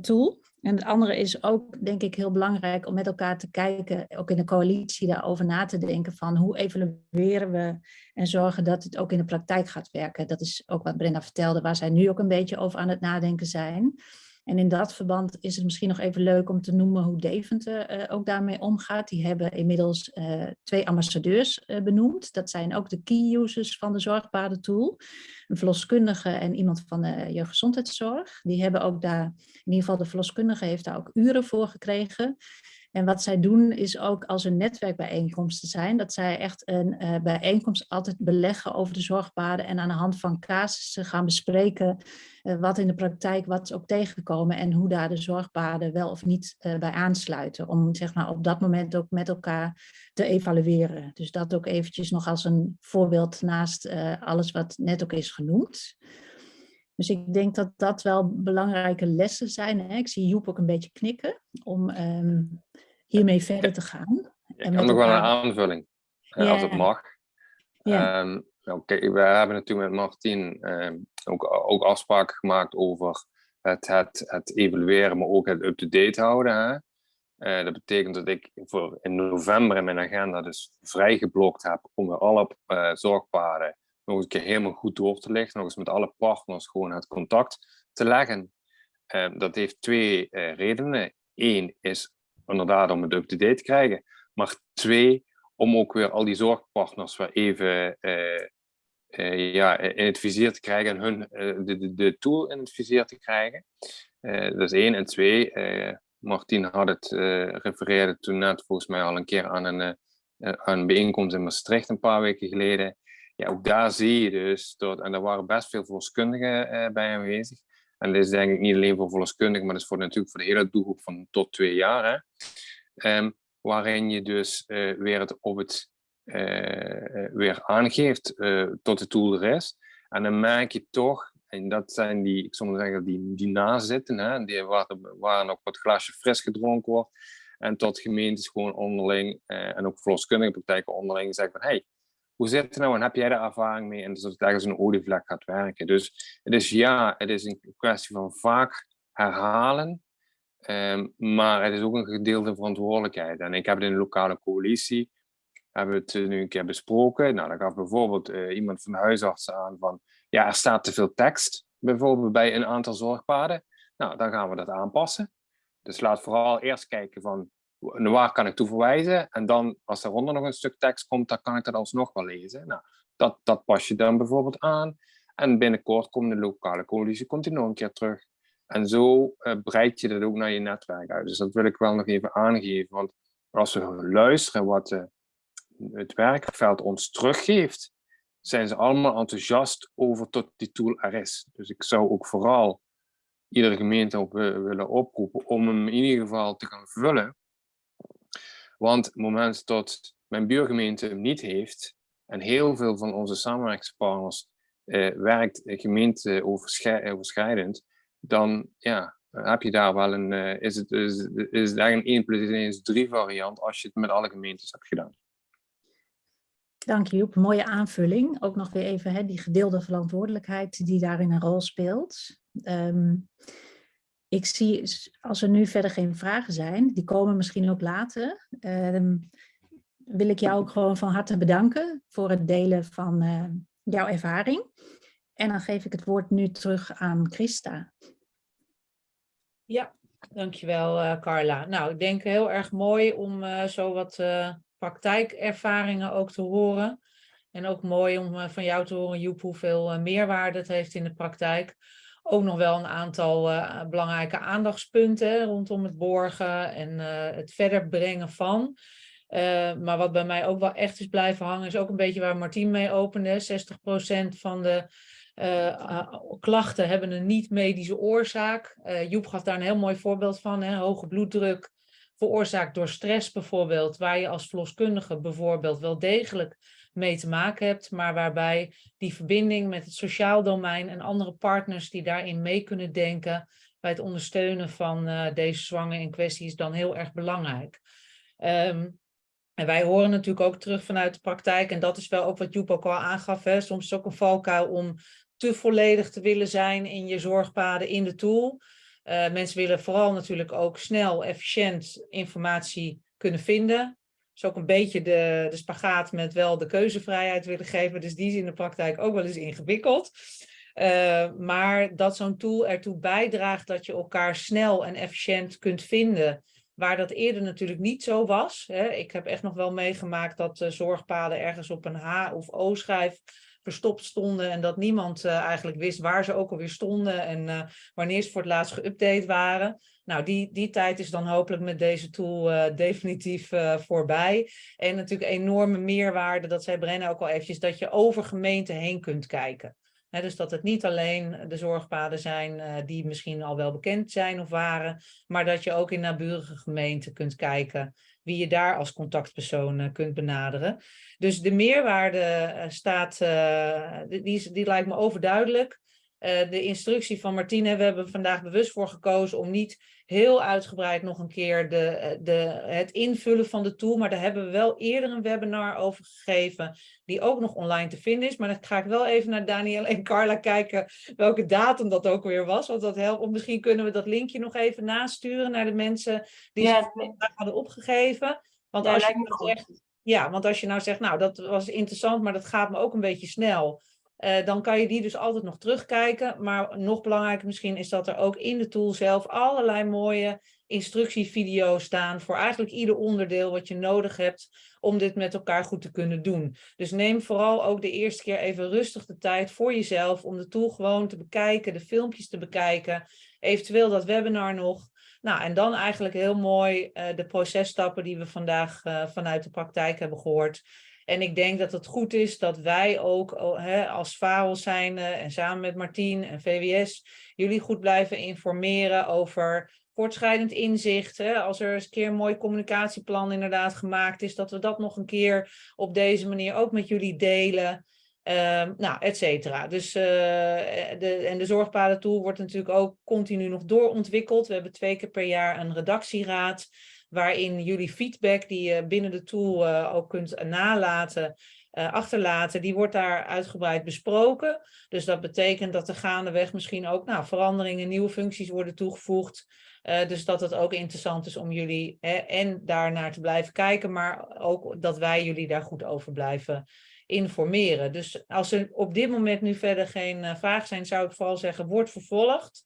tool. En het andere is ook, denk ik, heel belangrijk om met elkaar te kijken, ook in de coalitie daarover na te denken van hoe evalueren we en zorgen dat het ook in de praktijk gaat werken. Dat is ook wat Brenda vertelde, waar zij nu ook een beetje over aan het nadenken zijn. En in dat verband is het misschien nog even leuk om te noemen hoe Deventer uh, ook daarmee omgaat. Die hebben inmiddels uh, twee ambassadeurs uh, benoemd. Dat zijn ook de key users van de zorgbare tool. Een verloskundige en iemand van de jeugdgezondheidszorg. Die hebben ook daar, in ieder geval de verloskundige heeft daar ook uren voor gekregen. En wat zij doen is ook als er netwerkbijeenkomsten zijn, dat zij echt een uh, bijeenkomst altijd beleggen over de zorgpaden en aan de hand van casussen gaan bespreken uh, wat in de praktijk wat ook tegengekomen en hoe daar de zorgpaden wel of niet uh, bij aansluiten. Om zeg maar op dat moment ook met elkaar te evalueren. Dus dat ook eventjes nog als een voorbeeld naast alles wat net ook is genoemd. Dus ik denk dat dat wel belangrijke lessen zijn. Hè? Ik zie Joep ook een beetje knikken om um, hiermee verder te gaan. Ik heb nog wel een aanvulling, yeah. als het mag. Yeah. Um, okay, we hebben natuurlijk met Martien um, ook, ook afspraken gemaakt over het, het, het evalueren, maar ook het up-to-date houden. Hè? Uh, dat betekent dat ik voor in november in mijn agenda dus vrijgeblokt heb om weer alle uh, zorgpaden nog een keer helemaal goed door te lichten, nog eens met alle partners gewoon het contact te leggen. Ehm, dat heeft twee uh, redenen. Eén is inderdaad om het up-to-date te krijgen, maar twee, om ook weer al die zorgpartners weer even uh, uh, ja, in het vizier te krijgen en hun de, de, de, tool in het vizier te krijgen. dat is één. En twee, Martien had het, refereerde toen net volgens mij al een keer aan een, aan een bijeenkomst in Maastricht een paar weken geleden. Ja, ook daar zie je dus, dat, en er waren best veel verloskundigen bij aanwezig, en dit is denk ik niet alleen voor verloskundigen, maar dat is voor, natuurlijk voor de hele doelgroep van tot twee jaar. Hè? Ehm, waarin je dus uh, weer het op het uh, weer aangeeft tot de tool er is. En dan merk je toch, en dat zijn die, ik zou zeggen, die, die nazitten, hè, die, waar, waar nog wat glasje fris gedronken wordt. En tot gemeentes gewoon onderling, en ook verloskundige praktijken onderling zeggen van, hey, hoe zit het nou en heb jij daar ervaring mee? En dat het ergens een olievlek gaat werken. Dus het is ja, het is een kwestie van vaak herhalen, um, maar het is ook een gedeelde verantwoordelijkheid. En ik heb het in de lokale coalitie, hebben we het nu een keer besproken. Nou, dan gaf bijvoorbeeld uh, iemand van de huisartsen aan van, ja, er staat te veel tekst, bijvoorbeeld bij een aantal zorgpaden. Nou, dan gaan we dat aanpassen. Dus laat vooral eerst kijken van, waar kan ik toe verwijzen? En dan, als daaronder nog een stuk tekst komt, dan kan ik dat alsnog wel lezen. Nou, dat, dat pas je dan bijvoorbeeld aan. En binnenkort komt de lokale coalitie komt nog een keer terug. En zo uh, breid je dat ook naar je netwerk uit. Dus dat wil ik wel nog even aangeven. Want als we luisteren wat uh, het werkveld ons teruggeeft, zijn ze allemaal enthousiast over tot die tool er is. Dus ik zou ook vooral iedere gemeente op willen oproepen om hem in ieder geval te gaan vullen. Want het moment dat mijn buurgemeente hem niet heeft, en heel veel van onze samenwerkingspartners eh, werkt gemeenteoverschrijdend, dan ja, heb je daar wel een, uh, is het, is, is eigenlijk een 1 plus 1 is 3 variant als je het met alle gemeentes hebt gedaan. Dank je, Joep. Mooie aanvulling. Ook nog weer even hè, die gedeelde verantwoordelijkheid die daarin een rol speelt. Um, ik zie, als er nu verder geen vragen zijn, die komen misschien ook later, uh, wil ik jou ook gewoon van harte bedanken voor het delen van uh, jouw ervaring. En dan geef ik het woord nu terug aan Christa. Ja, dankjewel uh, Carla. Nou, ik denk heel erg mooi om uh, zo wat praktijkervaringen ook te horen. En ook mooi om van jou te horen, Joep, hoeveel meerwaarde het heeft in de praktijk ook nog wel een aantal uh, belangrijke aandachtspunten rondom het borgen en uh, het verder brengen van. Uh, maar wat bij mij ook wel echt is blijven hangen, is ook een beetje waar Martien mee opende. 60% van de klachten hebben een niet-medische oorzaak. Joep gaf daar een heel mooi voorbeeld van. Hè? Hoge bloeddruk, veroorzaakt door stress bijvoorbeeld, waar je als verloskundige bijvoorbeeld wel degelijk mee te maken hebt, maar waarbij die verbinding met het sociaal domein en andere partners die daarin mee kunnen denken bij het ondersteunen van uh, deze zwanger in kwestie is dan heel erg belangrijk. Um, en wij horen natuurlijk ook terug vanuit de praktijk, en dat is wel ook wat Joep ook al aangaf, hè, soms is het ook een valkuil om te volledig te willen zijn in je zorgpaden in de tool. Uh, mensen willen vooral natuurlijk ook snel, efficiënt informatie kunnen vinden is ook een beetje de, de spagaat met wel de keuzevrijheid willen geven. Dus die is in de praktijk ook wel eens ingewikkeld. Uh, maar dat zo'n tool ertoe bijdraagt dat je elkaar snel en efficiënt kunt vinden. Waar dat eerder natuurlijk niet zo was. Hè. Ik heb echt nog wel meegemaakt dat uh, zorgpaden ergens op een H of O schrijf verstopt stonden en dat niemand uh, eigenlijk wist waar ze ook alweer stonden en wanneer ze voor het laatst geüpdate waren. Nou, die, die tijd is dan hopelijk met deze tool uh, (laughs) definitief voorbij. En natuurlijk enorme meerwaarde, dat zei Brenna ook al eventjes, dat je over gemeenten heen kunt kijken. Dus dat het niet alleen de zorgpaden zijn uh, die misschien al wel bekend zijn of waren, maar dat je ook in naburige gemeenten kunt kijken wie je daar als contactpersoon kunt benaderen. Dus de meerwaarde staat, die, die lijkt me overduidelijk. De instructie van Martine, we hebben vandaag bewust voor gekozen om niet heel uitgebreid nog een keer de, eh, de, het invullen van de tool. Maar daar hebben we wel eerder een webinar over gegeven, die ook nog online te vinden is. Maar dan ga ik wel even naar Daniel en Carla kijken welke datum dat ook weer was. Want dat helpt. Of misschien kunnen we dat linkje nog even nasturen naar de mensen die ja, ze hadden opgegeven. Want als je nou zegt, ja, want als je nou zegt, nou dat was interessant, maar dat gaat me ook een beetje snel eh, dan kan je die dus altijd nog terugkijken. Maar nog belangrijker misschien is dat er ook in de tool zelf allerlei mooie instructievideo's staan voor eigenlijk ieder onderdeel wat je nodig hebt om dit met elkaar goed te kunnen doen. Dus neem vooral ook de eerste keer even rustig de tijd voor jezelf om de tool gewoon te bekijken, de filmpjes te bekijken, eventueel dat webinar nog. Nou, en dan eigenlijk heel mooi uh, de processtappen die we vandaag uh, vanuit de praktijk hebben gehoord. En ik denk dat het goed is dat wij ook als VAREL zijn en samen met Martien en VWS jullie goed blijven informeren over voortschrijdend inzicht. Als er eens een keer een mooi communicatieplan inderdaad gemaakt is, dat we dat nog een keer op deze manier ook met jullie delen. Um, nou, et cetera. Dus, uh, de, en de zorgpadentool wordt natuurlijk ook continu nog doorontwikkeld. We hebben twee keer per jaar een redactieraad, waarin jullie feedback die je binnen de tool uh, ook kunt nalaten, uh, achterlaten, die wordt daar uitgebreid besproken. Dus dat betekent dat er gaandeweg misschien ook nou, veranderingen, nieuwe functies worden toegevoegd. Dus dat het ook interessant is om jullie hè, en daarnaar te blijven kijken, maar ook dat wij jullie daar goed over blijven informeren. Dus als er op dit moment nu verder geen vragen zijn, zou ik vooral zeggen, word vervolgd.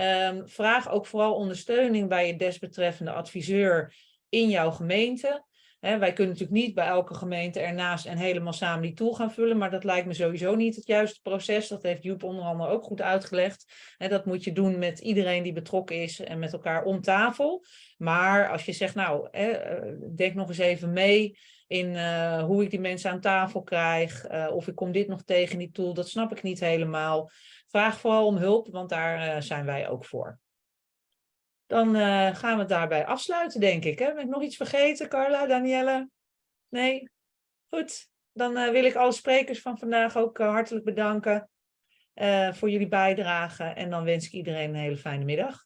Um, vraag ook vooral ondersteuning bij je desbetreffende adviseur in jouw gemeente. Wij kunnen natuurlijk niet bij elke gemeente ernaast en helemaal samen die tool gaan vullen, maar dat lijkt me sowieso niet het juiste proces. Dat heeft Joep onder andere ook goed uitgelegd. Dat moet je doen met iedereen die betrokken is en met elkaar om tafel. Maar als je zegt, nou, he, denk nog eens even mee in uh, hoe ik die mensen aan tafel krijg, uh, of ik kom dit nog tegen in die tool, dat snap ik niet helemaal. Vraag vooral om hulp, want daar uh, zijn wij ook voor. Dan uh, gaan we het daarbij afsluiten, denk ik. Hè? Ben ik nog iets vergeten, Carla, Danielle? Nee? Goed. Dan uh, wil ik alle sprekers van vandaag ook hartelijk bedanken voor jullie bijdrage. En dan wens ik iedereen een hele fijne middag.